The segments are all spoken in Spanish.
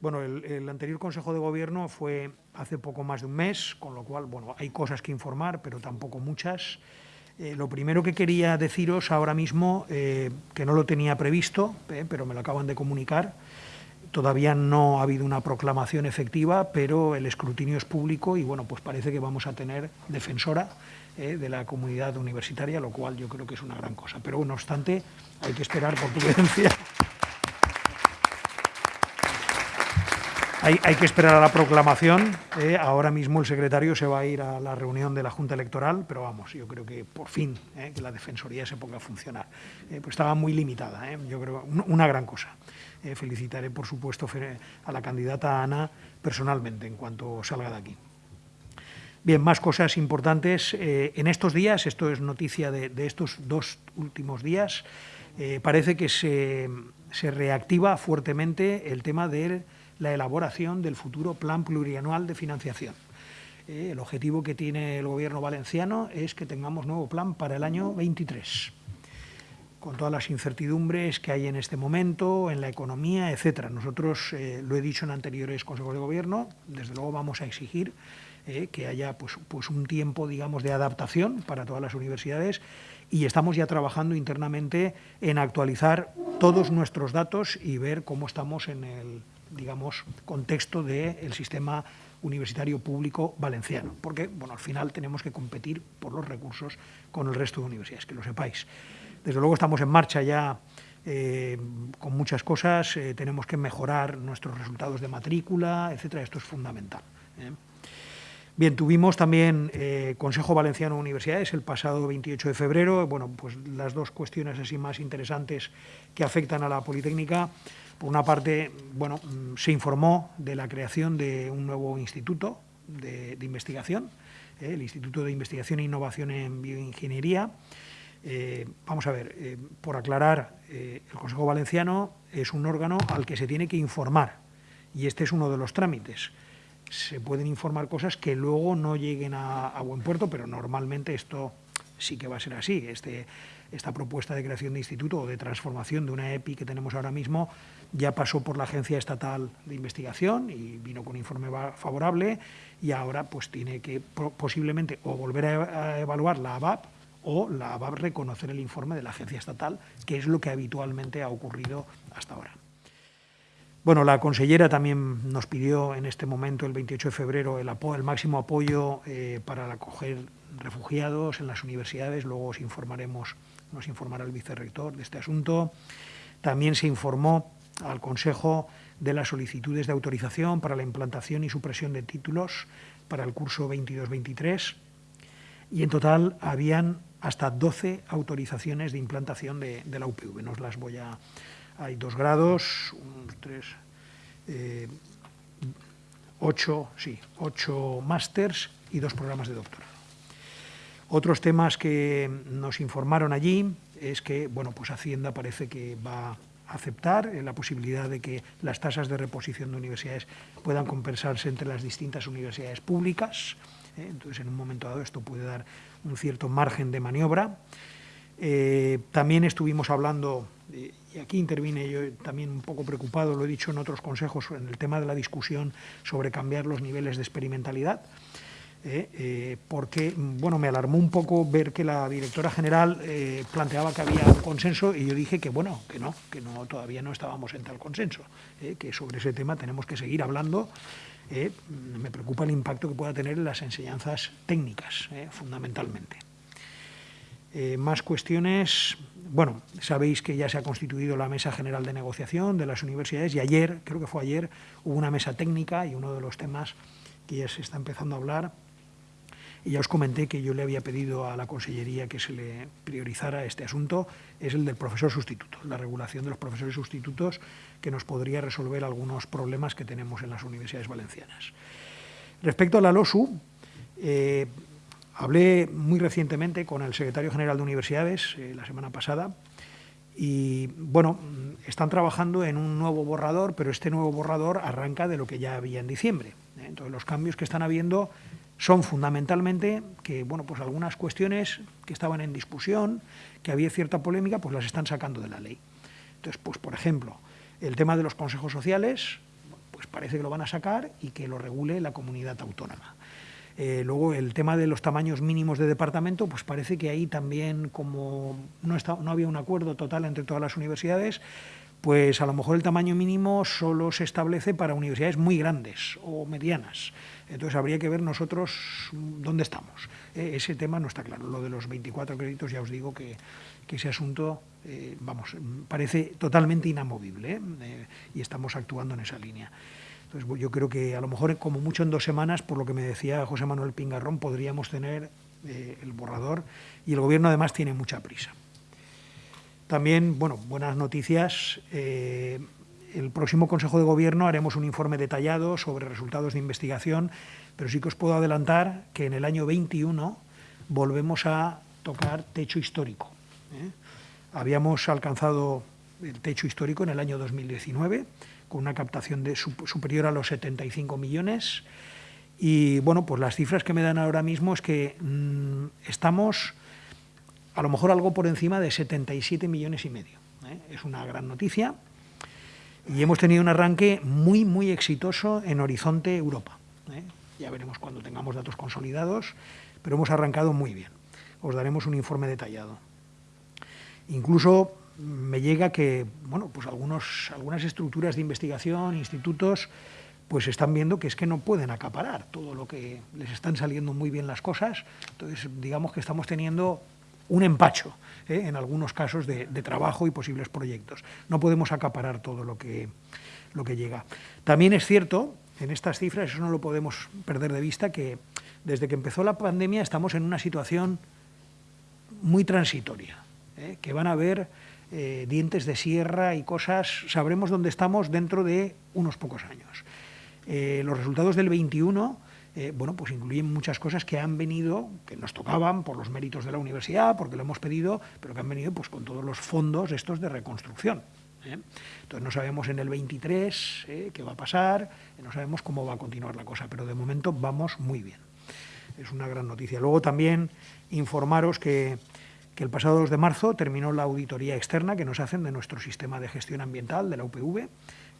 Bueno, el, el, anterior Consejo de Gobierno fue hace poco más de un mes, con lo cual, bueno, hay cosas que informar, pero tampoco muchas. Eh, lo primero que quería deciros ahora mismo, eh, que no lo tenía previsto, eh, pero me lo acaban de comunicar, todavía no ha habido una proclamación efectiva, pero el escrutinio es público y, bueno, pues parece que vamos a tener defensora eh, de la comunidad universitaria, lo cual yo creo que es una gran cosa. Pero, no obstante, hay que esperar por prudencia. Hay, que esperar a la proclamación. Eh, ahora mismo el secretario se va a ir a la reunión de la Junta Electoral, pero vamos, yo creo que por fin eh, que la Defensoría se ponga a funcionar. Eh, pues estaba muy limitada, yo creo, una gran cosa. Felicitaré, por supuesto, a la candidata Ana personalmente en cuanto salga de aquí. Bien, más cosas importantes. En estos días, esto es noticia de, estos dos últimos días, parece que se, se reactiva fuertemente el tema de la elaboración del futuro plan plurianual de financiación. Eh, el objetivo que tiene el Gobierno valenciano es que tengamos nuevo plan para el año 23, con todas las incertidumbres que hay en este momento, en la economía, etcétera. Nosotros, eh, lo he dicho en anteriores consejos de Gobierno, desde luego vamos a exigir eh, que haya pues, pues un tiempo, digamos, de adaptación para todas las universidades y estamos ya trabajando internamente en actualizar todos nuestros datos y ver cómo estamos en el digamos, contexto del sistema universitario público valenciano, porque bueno, al final tenemos que competir por los recursos con el resto de universidades, que lo sepáis. Desde luego estamos en marcha ya eh, con muchas cosas, eh, tenemos que mejorar nuestros resultados de matrícula, etcétera, esto es fundamental. ¿eh? Bien, tuvimos también Consejo Valenciano de Universidades el pasado 28 de febrero, bueno, pues las dos cuestiones así más interesantes que afectan a la Politécnica, por una parte, bueno, se informó de la creación de un nuevo instituto de, investigación, eh, el Instituto de Investigación e Innovación en Bioingeniería. Eh, vamos a ver, eh, por aclarar, el Consejo Valenciano es un órgano al que se tiene que informar y este es uno de los trámites. Se pueden informar cosas que luego no lleguen a buen puerto, pero normalmente esto sí que va a ser así. Este, esta propuesta de creación de instituto o de transformación de una EPI que tenemos ahora mismo ya pasó por la Agencia Estatal de Investigación y vino con informe favorable y ahora pues tiene que posiblemente o volver a evaluar la ABAP o la ABAP reconocer el informe de la Agencia Estatal, que es lo que habitualmente ha ocurrido hasta ahora. Bueno, la consellera también nos pidió en este momento, el 28 de febrero, el, máximo apoyo eh, para acoger refugiados en las universidades. Luego os informaremos, nos informará el vicerrector de este asunto. También se informó al Consejo de las solicitudes de autorización para la implantación y supresión de títulos para el curso 22-23 y en total habían hasta 12 autorizaciones de implantación de, de la UPV. Nos las voy a, hay dos grados, unos tres, eh, ocho, sí, ocho másters y dos programas de doctorado. Otros temas que nos informaron allí es que, bueno, pues Hacienda parece que va a aceptar la posibilidad de que las tasas de reposición de universidades puedan compensarse entre las distintas universidades públicas. ¿eh? Entonces, en un momento dado, esto puede dar un cierto margen de maniobra. Eh, también estuvimos hablando, y aquí intervine yo también un poco preocupado, lo he dicho en otros consejos, en el tema de la discusión sobre cambiar los niveles de experimentalidad, eh, eh, porque bueno, me alarmó un poco ver que la directora general eh, planteaba que había un consenso y yo dije que bueno, que no, que todavía no estábamos en tal consenso, eh, que sobre ese tema tenemos que seguir hablando. Eh, me preocupa el impacto que pueda tener en las enseñanzas técnicas, eh, fundamentalmente. Eh, más cuestiones. Bueno, sabéis que ya se ha constituido la Mesa General de Negociación de las universidades y ayer, creo que fue ayer, hubo una mesa técnica y uno de los temas que ya se está empezando a hablar. Y ya os comenté que yo le había pedido a la Consellería que se le priorizara este asunto, es el del profesor sustituto, la regulación de los profesores sustitutos, que nos podría resolver algunos problemas que tenemos en las universidades valencianas. Respecto a la LOSU, eh, Hablé muy recientemente con el secretario general de Universidades eh, la semana pasada y, bueno, están trabajando en un nuevo borrador, pero este nuevo borrador arranca de lo que ya había en diciembre. ¿eh? Entonces, los cambios que están habiendo son fundamentalmente que, bueno, pues algunas cuestiones que estaban en discusión, que había cierta polémica, pues las están sacando de la ley. Entonces, pues, por ejemplo, el tema de los consejos sociales, pues parece que lo van a sacar y que lo regule la comunidad autónoma. Eh, luego el tema de los tamaños mínimos de departamento, pues parece que ahí también como no, no había un acuerdo total entre todas las universidades, pues a lo mejor el tamaño mínimo solo se establece para universidades muy grandes o medianas. Entonces habría que ver nosotros dónde estamos. Eh, ese tema no está claro. Lo de los 24 créditos ya os digo que, ese asunto, eh, vamos, parece totalmente inamovible y estamos actuando en esa línea. Entonces, yo creo que a lo mejor, como mucho en dos semanas, por lo que me decía José Manuel Pingarrón, podríamos tener eh, el borrador y el Gobierno además tiene mucha prisa. También, bueno, buenas noticias. Eh, el próximo Consejo de Gobierno haremos un informe detallado sobre resultados de investigación, pero sí que os puedo adelantar que en el año 21 volvemos a tocar techo histórico. ¿eh? Habíamos alcanzado el techo histórico en el año 2019, con una captación de, superior a los 75 millones. Y bueno, pues las cifras que me dan ahora mismo es que mm, estamos a lo mejor algo por encima de 77 millones y medio. ¿eh? Es una gran noticia. Y hemos tenido un arranque muy, muy exitoso en Horizonte Europa. ¿eh? Ya veremos cuando tengamos datos consolidados, pero hemos arrancado muy bien. Os daremos un informe detallado. Incluso me llega que bueno, pues algunos, algunas estructuras de investigación, institutos, pues están viendo que es que no pueden acaparar todo lo que les están saliendo muy bien las cosas. Entonces, digamos que estamos teniendo un empacho ¿eh? en algunos casos de, trabajo y posibles proyectos. No podemos acaparar todo lo que, lo que llega. También es cierto, en estas cifras, eso no lo podemos perder de vista, que desde que empezó la pandemia estamos en una situación muy transitoria, ¿eh? que van a haber eh, dientes de sierra y cosas, sabremos dónde estamos dentro de unos pocos años. Eh, los resultados del 21 eh, bueno, pues incluyen muchas cosas que han venido, que nos tocaban por los méritos de la universidad, porque lo hemos pedido, pero que han venido pues, con todos los fondos estos de reconstrucción. Entonces no sabemos en el 23 qué va a pasar, no sabemos cómo va a continuar la cosa, pero de momento vamos muy bien. Es una gran noticia. Luego también informaros que que el pasado 2 de marzo terminó la auditoría externa que nos hacen de nuestro sistema de gestión ambiental de la UPV,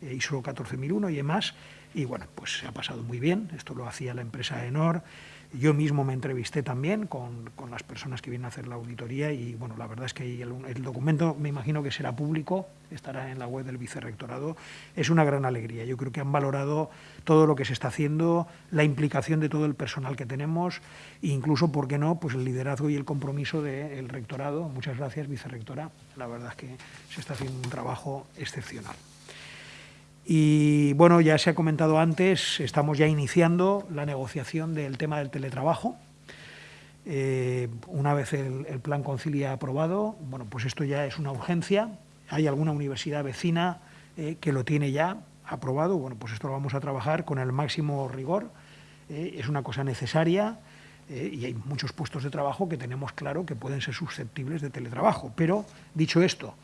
eh, ISO 14001 y demás, y bueno, pues se ha pasado muy bien, esto lo hacía la empresa Enor, yo mismo me entrevisté también con, las personas que vienen a hacer la auditoría y bueno, la verdad es que el, documento me imagino que será público, estará en la web del vicerrectorado, es una gran alegría, yo creo que han valorado todo lo que se está haciendo, la implicación de todo el personal que tenemos e incluso, ¿por qué no?, pues el liderazgo y el compromiso del rectorado. Muchas gracias, vicerrectora, la verdad es que se está haciendo un trabajo excepcional. Y bueno, ya se ha comentado antes, estamos ya iniciando la negociación del tema del teletrabajo. Eh, una vez el, plan Concilia aprobado, bueno, pues esto ya es una urgencia. Hay alguna universidad vecina eh, que lo tiene ya aprobado. Bueno, pues esto lo vamos a trabajar con el máximo rigor. Eh, es una cosa necesaria y hay muchos puestos de trabajo que tenemos claro que pueden ser susceptibles de teletrabajo. Pero, dicho esto,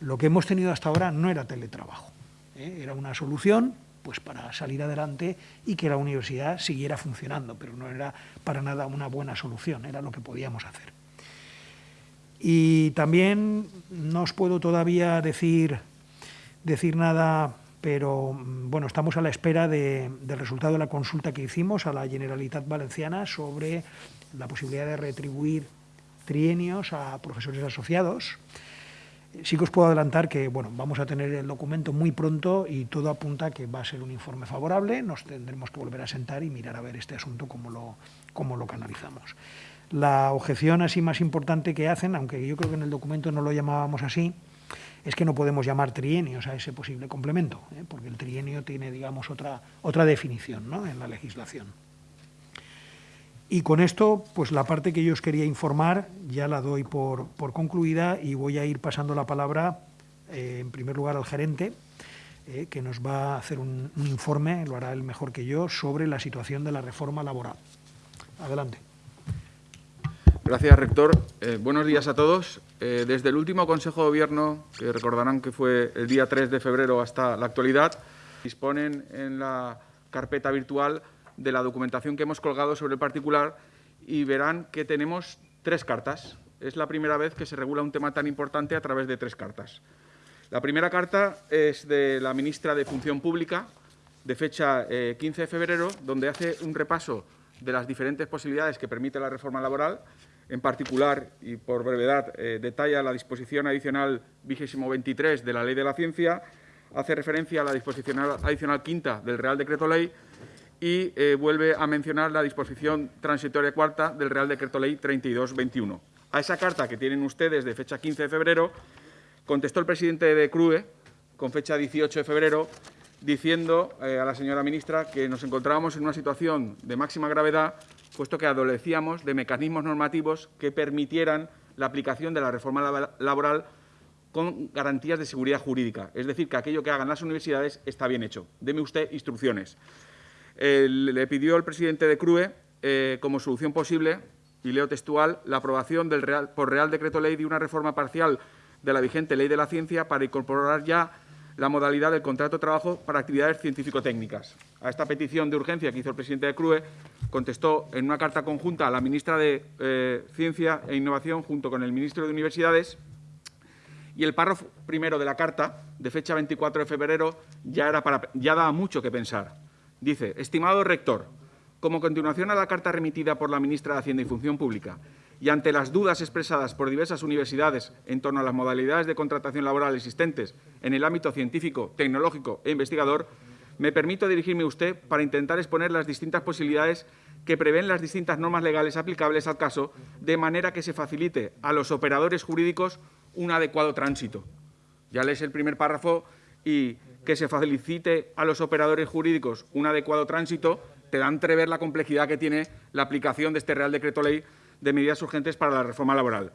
lo que hemos tenido hasta ahora no era teletrabajo. ¿Eh? Era una solución pues para salir adelante y que la universidad siguiera funcionando, pero no era para nada una buena solución, era lo que podíamos hacer. Y también no os puedo todavía decir, decir nada, pero bueno, estamos a la espera del resultado de la consulta que hicimos a la Generalitat Valenciana sobre la posibilidad de retribuir trienios a profesores asociados. Sí que os puedo adelantar que bueno, vamos a tener el documento muy pronto y todo apunta a que va a ser un informe favorable. Nos tendremos que volver a sentar y mirar a ver este asunto cómo lo, cómo lo canalizamos. La objeción así más importante que hacen, aunque yo creo que en el documento no lo llamábamos así, es que no podemos llamar trienios a ese posible complemento, ¿eh? porque el trienio tiene, digamos, otra, otra definición ¿no? en la legislación. Y con esto, pues la parte que yo os quería informar ya la doy por, concluida y voy a ir pasando la palabra, eh, en primer lugar, al gerente, eh, que nos va a hacer un, informe, lo hará él mejor que yo, sobre la situación de la reforma laboral. Adelante. Gracias, rector. Eh, buenos días a todos. desde el último Consejo de Gobierno, que recordarán que fue el día 3 de febrero hasta la actualidad, disponen en la carpeta virtual de la documentación que hemos colgado sobre el particular y verán que tenemos tres cartas. Es la primera vez que se regula un tema tan importante a través de tres cartas. La primera carta es de la ministra de Función Pública, de fecha 15 eh, de febrero, donde hace un repaso de las diferentes posibilidades que permite la reforma laboral. En particular, y por brevedad, eh, detalla la disposición adicional vigésimo 23 de la Ley de la Ciencia, hace referencia a la disposición adicional quinta del Real Decreto Ley y eh, vuelve a mencionar la disposición transitoria cuarta del Real Decreto Ley 3221. A esa carta que tienen ustedes de fecha 15 de febrero, contestó el presidente de CRUE, con fecha 18 de febrero, diciendo eh, a la señora ministra que nos encontrábamos en una situación de máxima gravedad, puesto que adolecíamos de mecanismos normativos que permitieran la aplicación de la reforma laboral con garantías de seguridad jurídica. Es decir, que aquello que hagan las universidades está bien hecho. Deme usted instrucciones. Le pidió el presidente de CRUE, eh, como solución posible, y leo textual, la aprobación del Real, por Real Decreto Ley de una reforma parcial de la vigente Ley de la Ciencia para incorporar ya la modalidad del contrato de trabajo para actividades científico-técnicas. A esta petición de urgencia que hizo el presidente de CRUE, contestó en una carta conjunta a la ministra de eh, Ciencia e Innovación junto con el ministro de Universidades y el párrafo primero de la carta, de fecha 24 de febrero, ya, era para, ya daba mucho que pensar. Dice, estimado rector, como continuación a la carta remitida por la ministra de Hacienda y Función Pública y ante las dudas expresadas por diversas universidades en torno a las modalidades de contratación laboral existentes en el ámbito científico, tecnológico e investigador, me permito dirigirme a usted para intentar exponer las distintas posibilidades que prevén las distintas normas legales aplicables al caso, de manera que se facilite a los operadores jurídicos un adecuado tránsito. Ya lees el primer párrafo y que se facilite a los operadores jurídicos un adecuado tránsito, te da entrever la complejidad que tiene la aplicación de este Real Decreto Ley de medidas urgentes para la reforma laboral.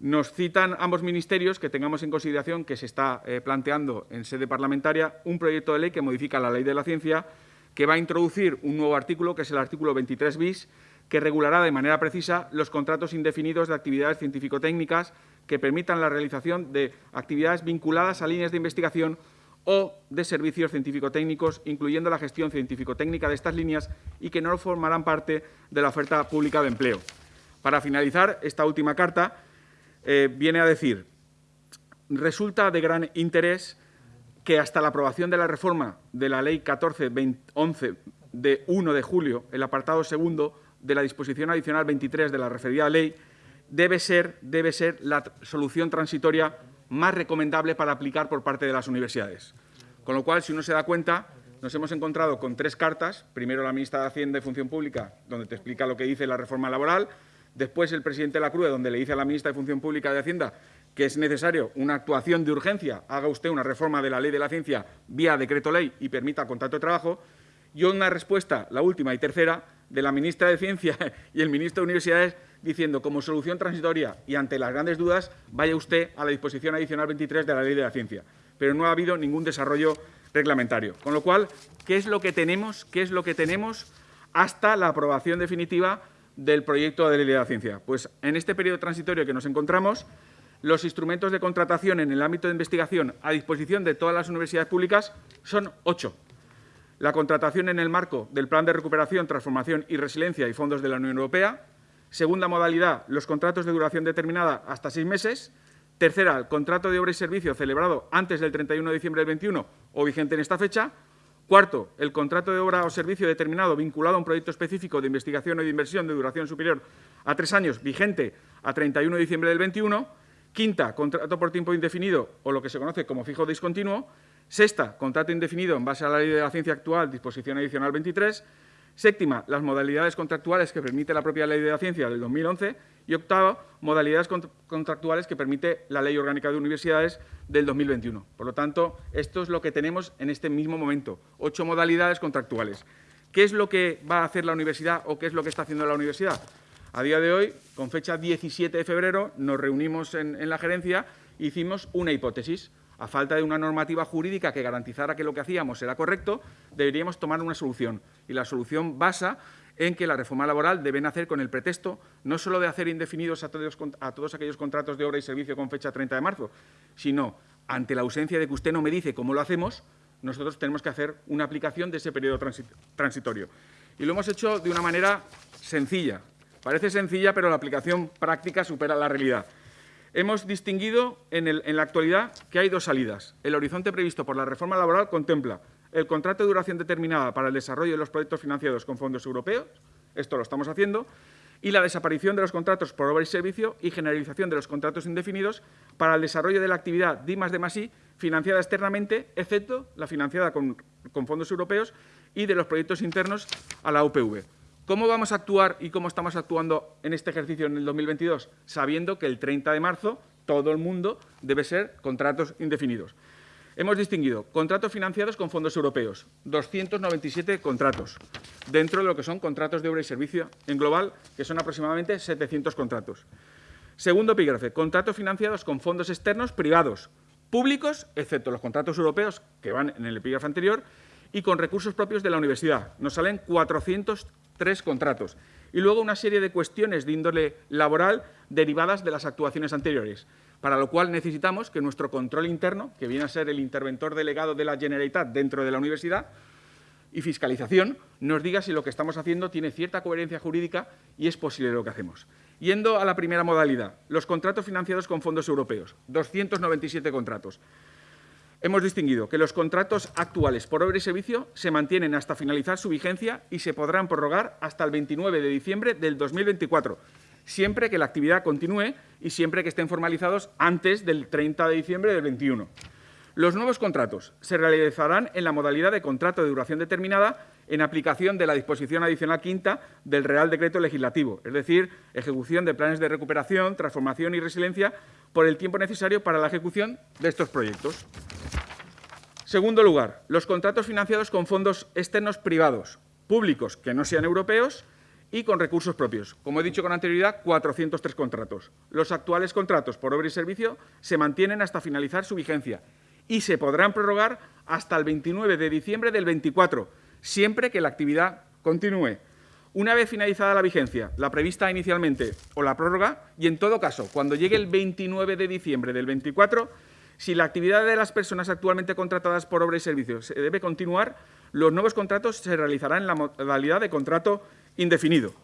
Nos citan ambos ministerios que tengamos en consideración que se está eh, planteando en sede parlamentaria un proyecto de ley que modifica la ley de la ciencia, que va a introducir un nuevo artículo, que es el artículo 23 bis, que regulará de manera precisa los contratos indefinidos de actividades científico-técnicas que permitan la realización de actividades vinculadas a líneas de investigación o de servicios científico-técnicos, incluyendo la gestión científico-técnica de estas líneas y que no formarán parte de la oferta pública de empleo. Para finalizar, esta última carta eh, viene a decir, resulta de gran interés que hasta la aprobación de la reforma de la Ley 1411 de 1 de julio, el apartado segundo de la disposición adicional 23 de la referida ley, debe ser, debe ser la solución transitoria más recomendable para aplicar por parte de las universidades. Con lo cual, si uno se da cuenta, nos hemos encontrado con tres cartas. Primero la ministra de Hacienda y Función Pública, donde te explica lo que dice la reforma laboral. Después el presidente de la CRUE, donde le dice a la ministra de Función Pública de Hacienda que es necesario una actuación de urgencia, haga usted una reforma de la ley de la ciencia vía decreto ley y permita contrato de trabajo. Y una respuesta, la última y tercera, de la ministra de Ciencia y el ministro de Universidades diciendo como solución transitoria y ante las grandes dudas vaya usted a la disposición adicional 23 de la Ley de la Ciencia. Pero no ha habido ningún desarrollo reglamentario. Con lo cual, ¿qué es lo que tenemos? ¿Qué es lo que tenemos hasta la aprobación definitiva del proyecto de Ley de la Ciencia? Pues en este periodo transitorio que nos encontramos, los instrumentos de contratación en el ámbito de investigación a disposición de todas las universidades públicas son ocho. La contratación en el marco del Plan de Recuperación, Transformación y Resiliencia y fondos de la Unión Europea, Segunda modalidad, los contratos de duración determinada hasta seis meses. Tercera, el contrato de obra y servicio celebrado antes del 31 de diciembre del 21 o vigente en esta fecha. Cuarto, el contrato de obra o servicio determinado vinculado a un proyecto específico de investigación o de inversión de duración superior a tres años, vigente a 31 de diciembre del 21. Quinta, contrato por tiempo indefinido o lo que se conoce como fijo discontinuo. Sexta, contrato indefinido en base a la ley de la ciencia actual, disposición adicional 23. Séptima, las modalidades contractuales que permite la propia Ley de la Ciencia del 2011. Y octava, modalidades contractuales que permite la Ley Orgánica de Universidades del 2021. Por lo tanto, esto es lo que tenemos en este mismo momento, ocho modalidades contractuales. ¿Qué es lo que va a hacer la universidad o qué es lo que está haciendo la universidad? A día de hoy, con fecha 17 de febrero, nos reunimos en, la gerencia e hicimos una hipótesis a falta de una normativa jurídica que garantizara que lo que hacíamos era correcto, deberíamos tomar una solución. Y la solución basa en que la reforma laboral debe nacer con el pretexto no solo de hacer indefinidos a todos, aquellos contratos de obra y servicio con fecha 30 de marzo, sino ante la ausencia de que usted no me dice cómo lo hacemos, nosotros tenemos que hacer una aplicación de ese periodo transitorio. Y lo hemos hecho de una manera sencilla. Parece sencilla, pero la aplicación práctica supera la realidad. Hemos distinguido en, la actualidad que hay dos salidas. El horizonte previsto por la reforma laboral contempla el contrato de duración determinada para el desarrollo de los proyectos financiados con fondos europeos, esto lo estamos haciendo, y la desaparición de los contratos por obra y servicio y generalización de los contratos indefinidos para el desarrollo de la actividad D más I financiada externamente, excepto la financiada con, con fondos europeos y de los proyectos internos a la UPV. ¿Cómo vamos a actuar y cómo estamos actuando en este ejercicio en el 2022? Sabiendo que el 30 de marzo todo el mundo debe ser contratos indefinidos. Hemos distinguido contratos financiados con fondos europeos, 297 contratos, dentro de lo que son contratos de obra y servicio en global, que son aproximadamente 700 contratos. Segundo epígrafe, contratos financiados con fondos externos privados, públicos, excepto los contratos europeos, que van en el epígrafe anterior, y con recursos propios de la universidad. Nos salen 403 contratos. Y luego una serie de cuestiones de índole laboral derivadas de las actuaciones anteriores, para lo cual necesitamos que nuestro control interno, que viene a ser el interventor delegado de la Generalitat dentro de la universidad, y fiscalización, nos diga si lo que estamos haciendo tiene cierta coherencia jurídica y es posible lo que hacemos. Yendo a la primera modalidad, los contratos financiados con fondos europeos, 297 contratos. Hemos distinguido que los contratos actuales por obra y servicio se mantienen hasta finalizar su vigencia y se podrán prorrogar hasta el 29 de diciembre del 2024, siempre que la actividad continúe y siempre que estén formalizados antes del 30 de diciembre del 21. Los nuevos contratos se realizarán en la modalidad de contrato de duración determinada en aplicación de la disposición adicional quinta del Real Decreto Legislativo, es decir, ejecución de planes de recuperación, transformación y resiliencia por el tiempo necesario para la ejecución de estos proyectos. Segundo lugar, los contratos financiados con fondos externos privados, públicos que no sean europeos y con recursos propios. Como he dicho con anterioridad, 403 contratos. Los actuales contratos por obra y servicio se mantienen hasta finalizar su vigencia y se podrán prorrogar hasta el 29 de diciembre del 24, siempre que la actividad continúe. Una vez finalizada la vigencia, la prevista inicialmente o la prórroga, y en todo caso, cuando llegue el 29 de diciembre del 24, si la actividad de las personas actualmente contratadas por obra y servicios se debe continuar, los nuevos contratos se realizarán en la modalidad de contrato indefinido.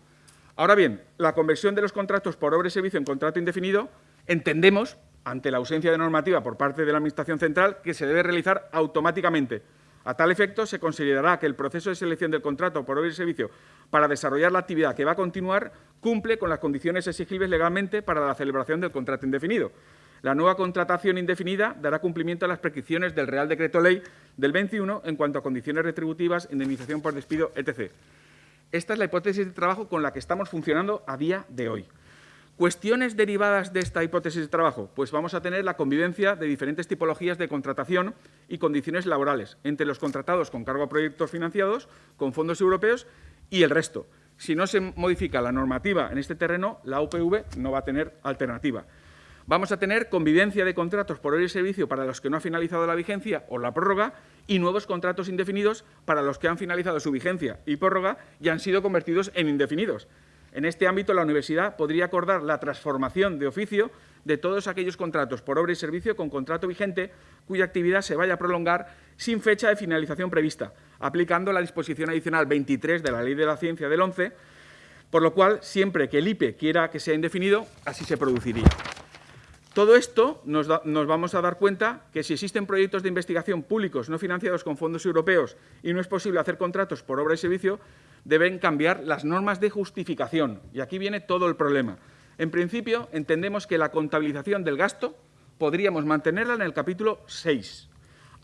Ahora bien, la conversión de los contratos por obra y servicio en contrato indefinido entendemos, ante la ausencia de normativa por parte de la Administración Central, que se debe realizar automáticamente. A tal efecto, se considerará que el proceso de selección del contrato por obra y servicio para desarrollar la actividad que va a continuar cumple con las condiciones exigibles legalmente para la celebración del contrato indefinido. La nueva contratación indefinida dará cumplimiento a las prescripciones del Real Decreto Ley del 21 en cuanto a condiciones retributivas, indemnización por despido, etc. Esta es la hipótesis de trabajo con la que estamos funcionando a día de hoy. ¿Cuestiones derivadas de esta hipótesis de trabajo? Pues vamos a tener la convivencia de diferentes tipologías de contratación y condiciones laborales entre los contratados con cargo a proyectos financiados con fondos europeos y el resto. Si no se modifica la normativa en este terreno, la UPV no va a tener alternativa. Vamos a tener convivencia de contratos por hora y servicio para los que no ha finalizado la vigencia o la prórroga y nuevos contratos indefinidos para los que han finalizado su vigencia y prórroga y han sido convertidos en indefinidos. En este ámbito, la universidad podría acordar la transformación de oficio de todos aquellos contratos por obra y servicio con contrato vigente cuya actividad se vaya a prolongar sin fecha de finalización prevista, aplicando la disposición adicional 23 de la Ley de la Ciencia del 11, por lo cual, siempre que el IPE quiera que sea indefinido, así se produciría. Todo esto nos, vamos a dar cuenta que si existen proyectos de investigación públicos no financiados con fondos europeos y no es posible hacer contratos por obra y servicio, deben cambiar las normas de justificación. Y aquí viene todo el problema. En principio, entendemos que la contabilización del gasto podríamos mantenerla en el capítulo 6,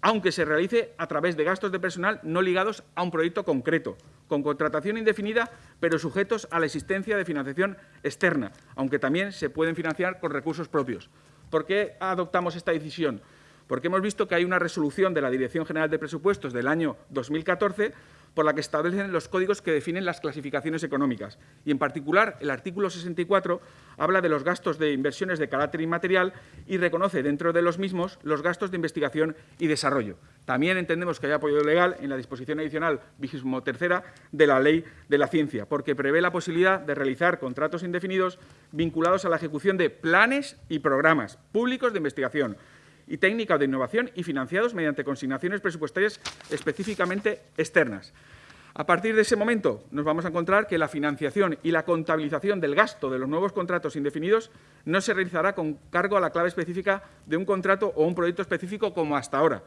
aunque se realice a través de gastos de personal no ligados a un proyecto concreto, con contratación indefinida, pero sujetos a la existencia de financiación externa, aunque también se pueden financiar con recursos propios. ¿Por qué adoptamos esta decisión? Porque hemos visto que hay una resolución de la Dirección General de Presupuestos del año 2014 por la que establecen los códigos que definen las clasificaciones económicas. Y, en particular, el artículo 64 habla de los gastos de inversiones de carácter inmaterial y reconoce dentro de los mismos los gastos de investigación y desarrollo. También entendemos que hay apoyo legal en la disposición adicional vigésimo tercera de la Ley de la Ciencia, porque prevé la posibilidad de realizar contratos indefinidos vinculados a la ejecución de planes y programas públicos de investigación, y técnica de innovación y financiados mediante consignaciones presupuestarias específicamente externas. A partir de ese momento nos vamos a encontrar que la financiación y la contabilización del gasto de los nuevos contratos indefinidos no se realizará con cargo a la clave específica de un contrato o un proyecto específico como hasta ahora.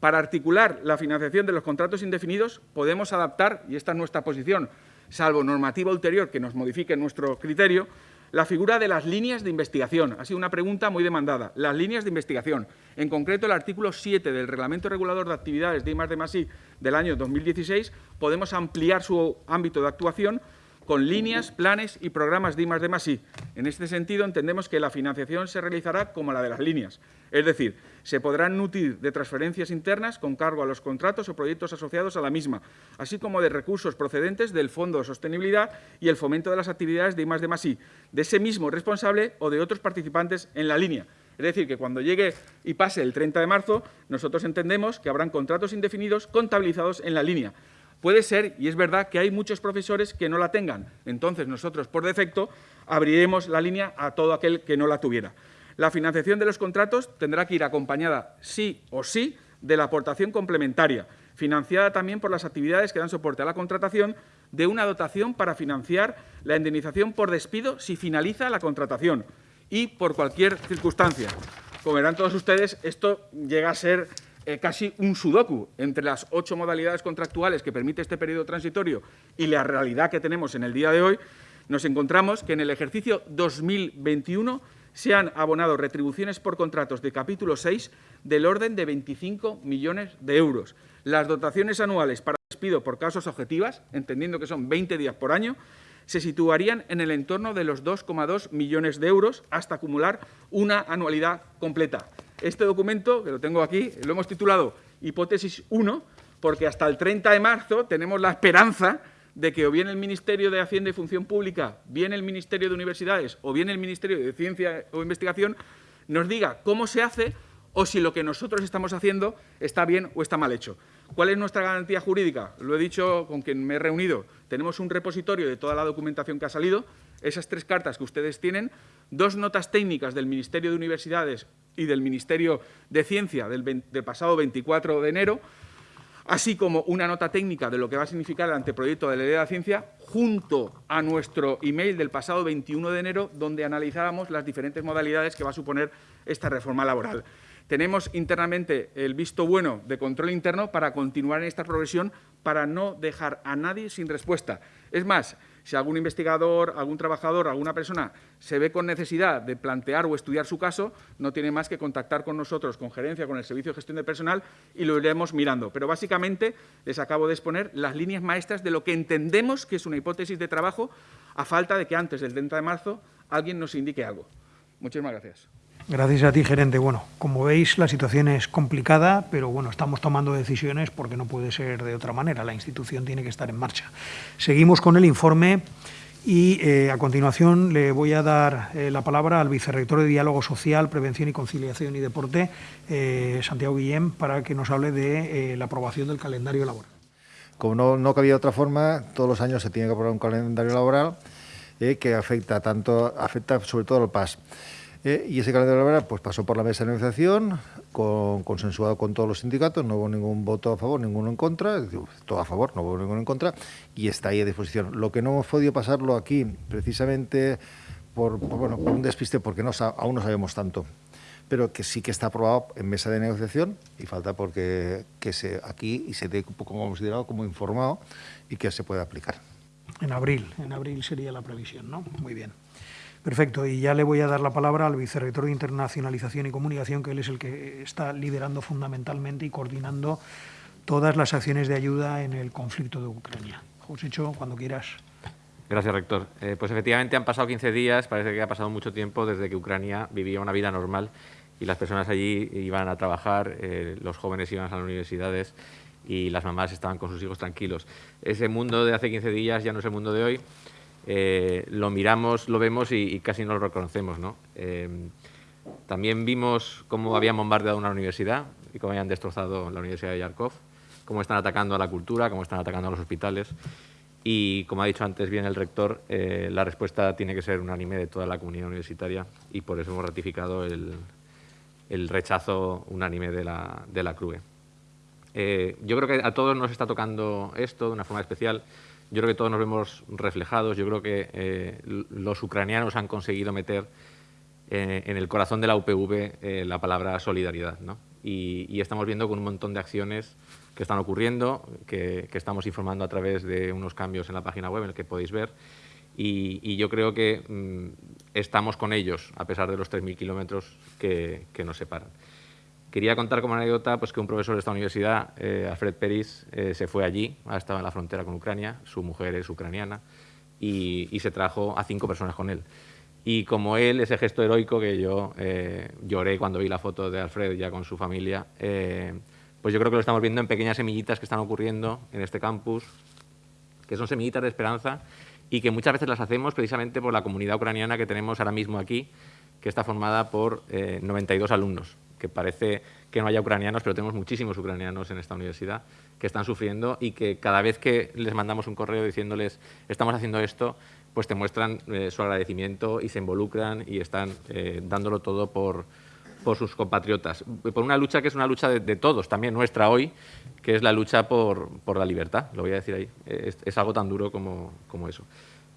Para articular la financiación de los contratos indefinidos podemos adaptar, y esta es nuestra posición, salvo normativa ulterior que nos modifique nuestro criterio, la figura de las líneas de investigación. Ha sido una pregunta muy demandada. Las líneas de investigación. En concreto, el artículo 7 del Reglamento Regulador de Actividades de I+D+I del año 2016, podemos ampliar su ámbito de actuación con líneas, planes y programas de I+D+I. En este sentido, entendemos que la financiación se realizará como la de las líneas, es decir, se podrán nutrir de transferencias internas con cargo a los contratos o proyectos asociados a la misma, así como de recursos procedentes del Fondo de Sostenibilidad y el fomento de las actividades de I+D+I, de ese mismo responsable o de otros participantes en la línea. Es decir, que cuando llegue y pase el 30 de marzo, nosotros entendemos que habrán contratos indefinidos contabilizados en la línea, Puede ser, y es verdad, que hay muchos profesores que no la tengan. Entonces, nosotros, por defecto, abriremos la línea a todo aquel que no la tuviera. La financiación de los contratos tendrá que ir acompañada, sí o sí, de la aportación complementaria, financiada también por las actividades que dan soporte a la contratación, de una dotación para financiar la indemnización por despido si finaliza la contratación y por cualquier circunstancia. Como verán todos ustedes, esto llega a ser eh, casi un sudoku entre las ocho modalidades contractuales que permite este periodo transitorio y la realidad que tenemos en el día de hoy, nos encontramos que en el ejercicio 2021 se han abonado retribuciones por contratos de capítulo 6 del orden de 25 millones de euros. Las dotaciones anuales para despido por causas objetivas, entendiendo que son 20 días por año, se situarían en el entorno de los 2,2 millones de euros hasta acumular una anualidad completa. Este documento, que lo tengo aquí, lo hemos titulado Hipótesis 1, porque hasta el 30 de marzo tenemos la esperanza de que o bien el Ministerio de Hacienda y Función Pública, bien el Ministerio de Universidades o bien el Ministerio de Ciencia o Investigación nos diga cómo se hace o si lo que nosotros estamos haciendo está bien o está mal hecho. ¿Cuál es nuestra garantía jurídica? Lo he dicho con quien me he reunido. Tenemos un repositorio de toda la documentación que ha salido, esas tres cartas que ustedes tienen, dos notas técnicas del Ministerio de Universidades y del Ministerio de Ciencia del, pasado 24 de enero, así como una nota técnica de lo que va a significar el anteproyecto de la Ley de la Ciencia, junto a nuestro email del pasado 21 de enero, donde analizábamos las diferentes modalidades que va a suponer esta reforma laboral. Tenemos internamente el visto bueno de control interno para continuar en esta progresión, para no dejar a nadie sin respuesta. Es más, si algún investigador, algún trabajador, alguna persona se ve con necesidad de plantear o estudiar su caso, no tiene más que contactar con nosotros, con gerencia, con el Servicio de Gestión de Personal y lo iremos mirando. Pero básicamente les acabo de exponer las líneas maestras de lo que entendemos que es una hipótesis de trabajo a falta de que antes del 30 de marzo alguien nos indique algo. Muchísimas gracias. Gracias a ti, gerente. Bueno, como veis, la situación es complicada, pero bueno, estamos tomando decisiones porque no puede ser de otra manera. La institución tiene que estar en marcha. Seguimos con el informe y eh, a continuación le voy a dar eh, la palabra al vicerrector de Diálogo Social, Prevención y Conciliación y Deporte, eh, Santiago Guillén, para que nos hable de la aprobación del calendario laboral. Como no, no cabía otra forma, todos los años se tiene que aprobar un calendario laboral que afecta tanto afecta sobre todo al PAS. Eh, y ese calendario laboral pues, pasó por la mesa de negociación, con, consensuado con todos los sindicatos, no hubo ningún voto a favor, ninguno en contra, todo a favor, no hubo ninguno en contra, y está ahí a disposición. Lo que no hemos podido pasarlo aquí, precisamente por, bueno, por un despiste, porque no, aún no sabemos tanto, pero que sí que está aprobado en mesa de negociación y falta porque que se aquí y se dé como considerado como informado y que se pueda aplicar. En abril, en abril sería la previsión, ¿no? Muy bien. Perfecto, y ya le voy a dar la palabra al vicerrector de Internacionalización y Comunicación, que él es el que está liderando fundamentalmente y coordinando todas las acciones de ayuda en el conflicto de Ucrania. Josécho, cuando quieras. Gracias, rector. Eh, pues efectivamente han pasado 15 días, parece que ha pasado mucho tiempo desde que Ucrania vivía una vida normal y las personas allí iban a trabajar, eh, los jóvenes iban a las universidades y las mamás estaban con sus hijos tranquilos. Ese mundo de hace 15 días ya no es el mundo de hoy. Eh, lo miramos, lo vemos y, casi no lo reconocemos. ¿no? Eh, también vimos cómo habían bombardeado una universidad y cómo habían destrozado la Universidad de Yarkov, cómo están atacando a la cultura, cómo están atacando a los hospitales. Y, como ha dicho antes bien el rector, eh, la respuesta tiene que ser unánime de toda la comunidad universitaria y por eso hemos ratificado el, rechazo unánime de la, de la CRUE. yo creo que a todos nos está tocando esto de una forma especial. Yo creo que todos nos vemos reflejados. Yo creo que eh, los ucranianos han conseguido meter eh, en el corazón de la UPV eh, la palabra solidaridad. ¿no? y, estamos viendo con un montón de acciones que están ocurriendo, que, estamos informando a través de unos cambios en la página web en el que podéis ver y, yo creo que mm, estamos con ellos a pesar de los 3.000 kilómetros que, nos separan. Quería contar como anécdota pues, que un profesor de esta universidad, eh, Alfred Peris, eh, se fue allí, ha estado en la frontera con Ucrania, su mujer es ucraniana, y, se trajo a cinco personas con él. Y como él, ese gesto heroico que yo eh, lloré cuando vi la foto de Alfred ya con su familia, pues yo creo que lo estamos viendo en pequeñas semillitas que están ocurriendo en este campus, que son semillitas de esperanza y que muchas veces las hacemos precisamente por la comunidad ucraniana que tenemos ahora mismo aquí, que está formada por 92 alumnos que parece que no haya ucranianos, pero tenemos muchísimos ucranianos en esta universidad que están sufriendo y que cada vez que les mandamos un correo diciéndoles estamos haciendo esto, pues te muestran eh, su agradecimiento y se involucran y están eh, dándolo todo por, por sus compatriotas. Por una lucha que es una lucha de, todos, también nuestra hoy, que es la lucha por, por la libertad, lo voy a decir ahí. Es, algo tan duro como, como eso.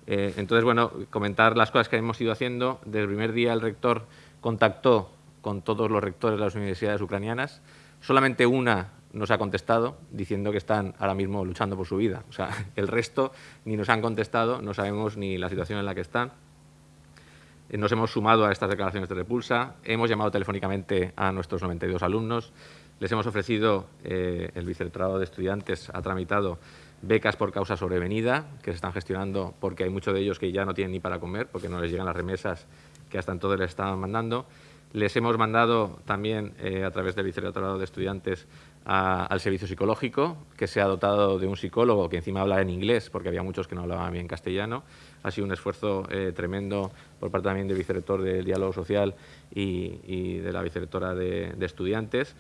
Eh, entonces, bueno, comentar las cosas que hemos ido haciendo. Desde el primer día el rector contactó con todos los rectores de las universidades ucranianas. Solamente una nos ha contestado diciendo que están ahora mismo luchando por su vida. O sea, el resto ni nos han contestado, no sabemos ni la situación en la que están. Eh, nos hemos sumado a estas declaraciones de repulsa, hemos llamado telefónicamente a nuestros 92 alumnos, les hemos ofrecido, eh, el vicerrectorado de estudiantes ha tramitado becas por causa sobrevenida, que se están gestionando porque hay muchos de ellos que ya no tienen ni para comer, porque no les llegan las remesas que hasta entonces les estaban mandando. Les hemos mandado también, eh, a través del Vicerrectorado de Estudiantes, al servicio psicológico, que se ha dotado de un psicólogo que encima habla en inglés, porque había muchos que no hablaban bien castellano. Ha sido un esfuerzo eh, tremendo por parte también del vicerrector del diálogo social y, de la vicerrectora de, Estudiantes.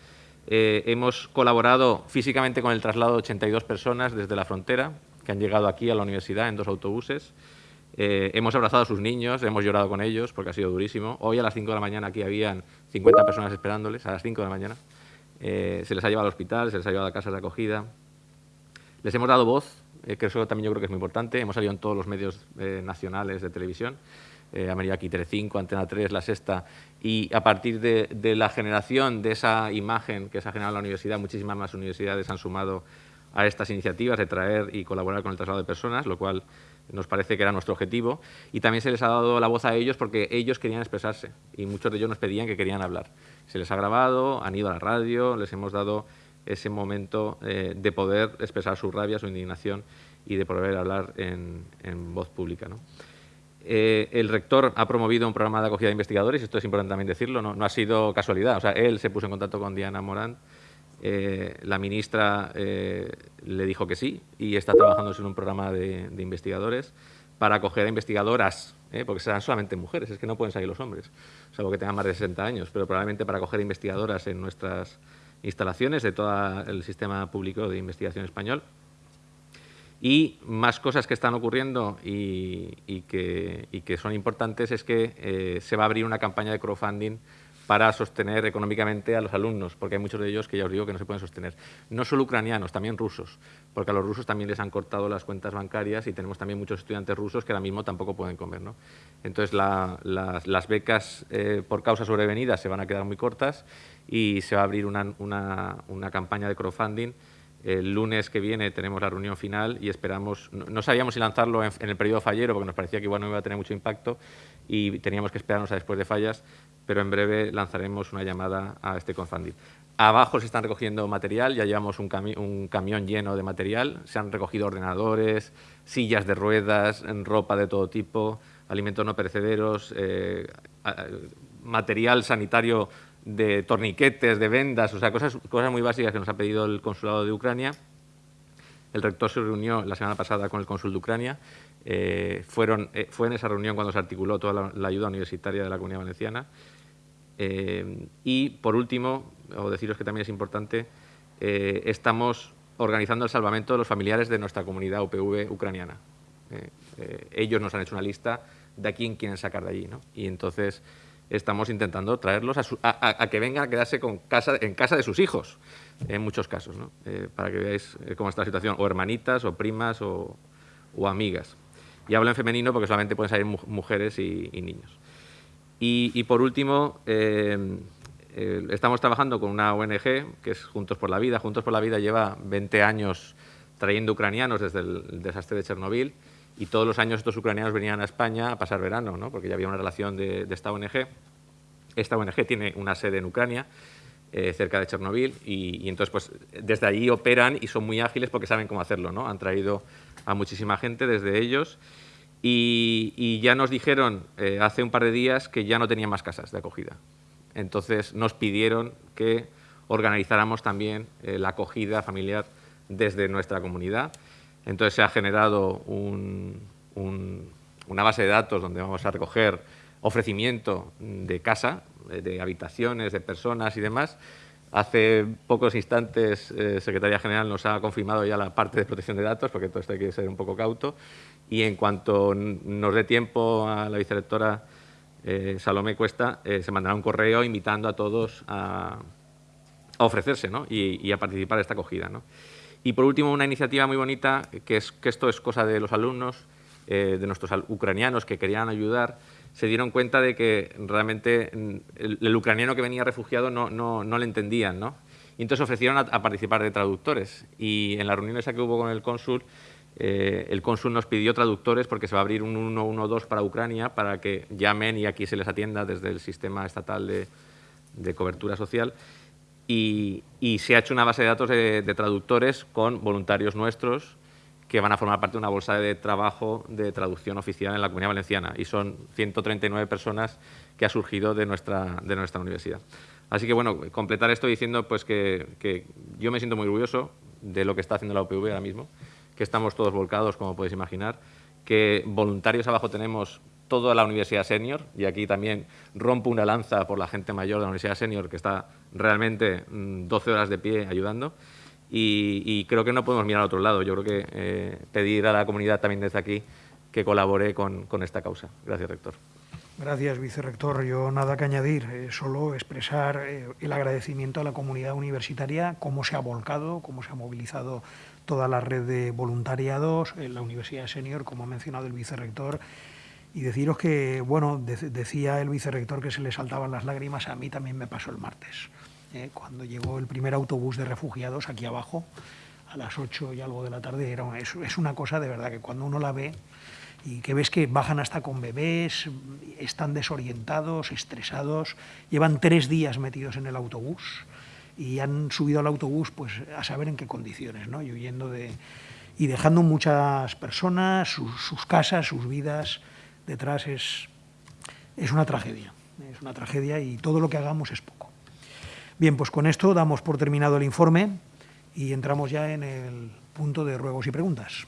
Eh, hemos colaborado físicamente con el traslado de 82 personas desde la frontera, que han llegado aquí a la universidad en dos autobuses. Eh, hemos abrazado a sus niños, hemos llorado con ellos porque ha sido durísimo. Hoy a las 5 de la mañana aquí habían 50 personas esperándoles, a las 5 de la mañana. Eh, se les ha llevado al hospital, se les ha llevado a casas de acogida. Les hemos dado voz, eh, que eso también yo creo que es muy importante. Hemos salido en todos los medios nacionales de televisión. ha venido aquí Telecinco, Antena 3, La Sexta. Y a partir de, de la generación de esa imagen que se ha generado en la universidad, muchísimas más universidades han sumado a estas iniciativas de traer y colaborar con el traslado de personas, lo cual nos parece que era nuestro objetivo, y también se les ha dado la voz a ellos porque ellos querían expresarse y muchos de ellos nos pedían que querían hablar. Se les ha grabado, han ido a la radio, les hemos dado ese momento eh, de poder expresar su rabia, su indignación y de poder hablar en, voz pública. Eh, el rector ha promovido un programa de acogida de investigadores, esto es importante también decirlo, no, no ha sido casualidad, o sea, él se puso en contacto con Diana Morán, eh, la ministra eh, le dijo que sí y está trabajando en un programa de, investigadores para acoger a investigadoras, eh, porque serán solamente mujeres, es que no pueden salir los hombres, salvo que tengan más de 60 años, pero probablemente para acoger a investigadoras en nuestras instalaciones de todo el sistema público de investigación español. Y más cosas que están ocurriendo y, que, y que, son importantes es que se va a abrir una campaña de crowdfunding para sostener económicamente a los alumnos, porque hay muchos de ellos que ya os digo que no se pueden sostener. No solo ucranianos, también rusos, porque a los rusos también les han cortado las cuentas bancarias y tenemos también muchos estudiantes rusos que ahora mismo tampoco pueden comer. ¿no? Entonces, las, becas eh, por causa sobrevenidas se van a quedar muy cortas y se va a abrir una, una, campaña de crowdfunding el lunes que viene tenemos la reunión final y esperamos, no, sabíamos si lanzarlo en, en, el periodo fallero porque nos parecía que igual no iba a tener mucho impacto y teníamos que esperarnos a después de fallas, pero en breve lanzaremos una llamada a este crowdfunding. Abajo se están recogiendo material, ya llevamos un, camión lleno de material, se han recogido ordenadores, sillas de ruedas, ropa de todo tipo, alimentos no perecederos, eh, material sanitario de torniquetes, de vendas, o sea, cosas, muy básicas que nos ha pedido el consulado de Ucrania. El rector se reunió la semana pasada con el cónsul de Ucrania. Eh, eh, fue en esa reunión cuando se articuló toda la ayuda universitaria de la Comunidad Valenciana. Eh, y, por último, o deciros que también es importante, eh, estamos organizando el salvamento de los familiares de nuestra comunidad UPV ucraniana. Eh, ellos nos han hecho una lista de a quién quieren sacar de allí. ¿no? Y entonces estamos intentando traerlos a, que vengan a quedarse en casa de sus hijos, en muchos casos, ¿no? para que veáis cómo está la situación, o hermanitas, o primas, o, amigas. Y hablo en femenino porque solamente pueden salir mujeres y niños. Y, por último, eh, eh, estamos trabajando con una ONG que es Juntos por la Vida. Juntos por la Vida lleva 20 años trayendo ucranianos desde el desastre de Chernobyl y todos los años estos ucranianos venían a España a pasar verano, ¿no? porque ya había una relación de, esta ONG. Esta ONG tiene una sede en Ucrania, eh, cerca de Chernobyl, y, entonces pues desde allí operan y son muy ágiles porque saben cómo hacerlo. ¿no? Han traído a muchísima gente desde ellos y, ya nos dijeron eh, hace un par de días que ya no tenían más casas de acogida. Entonces nos pidieron que organizáramos también eh, la acogida familiar desde nuestra comunidad. Entonces se ha generado una base de datos donde vamos a recoger ofrecimiento de casa, de habitaciones, de personas y demás. Hace pocos instantes, eh, Secretaría General nos ha confirmado ya la parte de protección de datos, porque todo esto hay que ser un poco cauto. Y en cuanto nos dé tiempo a la vicerectora eh, Salomé Cuesta, eh, se mandará un correo invitando a todos a, ofrecerse y, a participar de esta acogida. Y por último, una iniciativa muy bonita, que es que esto es cosa de los alumnos, eh, de nuestros ucranianos que querían ayudar, se dieron cuenta de que realmente el, ucraniano que venía refugiado no, no, no le entendían, ¿no? Y entonces ofrecieron a, a, participar de traductores. Y en la reunión esa que hubo con el cónsul, eh, el cónsul nos pidió traductores porque se va a abrir un 112 para Ucrania para que llamen y aquí se les atienda desde el sistema estatal de, cobertura social. Y, se ha hecho una base de datos de, traductores con voluntarios nuestros que van a formar parte de una bolsa de trabajo de traducción oficial en la Comunidad Valenciana. Y son 139 personas que ha surgido de nuestra, de nuestra universidad. Así que, bueno, completar esto diciendo pues, que, que yo me siento muy orgulloso de lo que está haciendo la UPV ahora mismo que estamos todos volcados, como podéis imaginar, que voluntarios abajo tenemos toda la Universidad Senior, y aquí también rompo una lanza por la gente mayor de la Universidad Senior, que está realmente 12 mm, horas de pie ayudando, y, creo que no podemos mirar a otro lado. Yo creo que eh, pedir a la comunidad también desde aquí que colabore con, esta causa. Gracias, rector. Gracias, vicerrector. Yo nada que añadir, eh, solo expresar eh, el agradecimiento a la comunidad universitaria, cómo se ha volcado, cómo se ha movilizado toda la red de voluntariados en la Universidad Senior, como ha mencionado el vicerrector, y deciros que, bueno, decía el vicerrector que se le saltaban las lágrimas, a mí también me pasó el martes, ¿eh? cuando llegó el primer autobús de refugiados aquí abajo, a las 8 y algo de la tarde, era, es una cosa de verdad que cuando uno la ve y que ves que bajan hasta con bebés, están desorientados, estresados, llevan tres días metidos en el autobús, y han subido al autobús pues a saber en qué condiciones, ¿no? Y huyendo de y dejando muchas personas, sus, casas, sus vidas detrás es, es una tragedia, es una tragedia y todo lo que hagamos es poco. Bien, pues con esto damos por terminado el informe y entramos ya en el punto de ruegos y preguntas.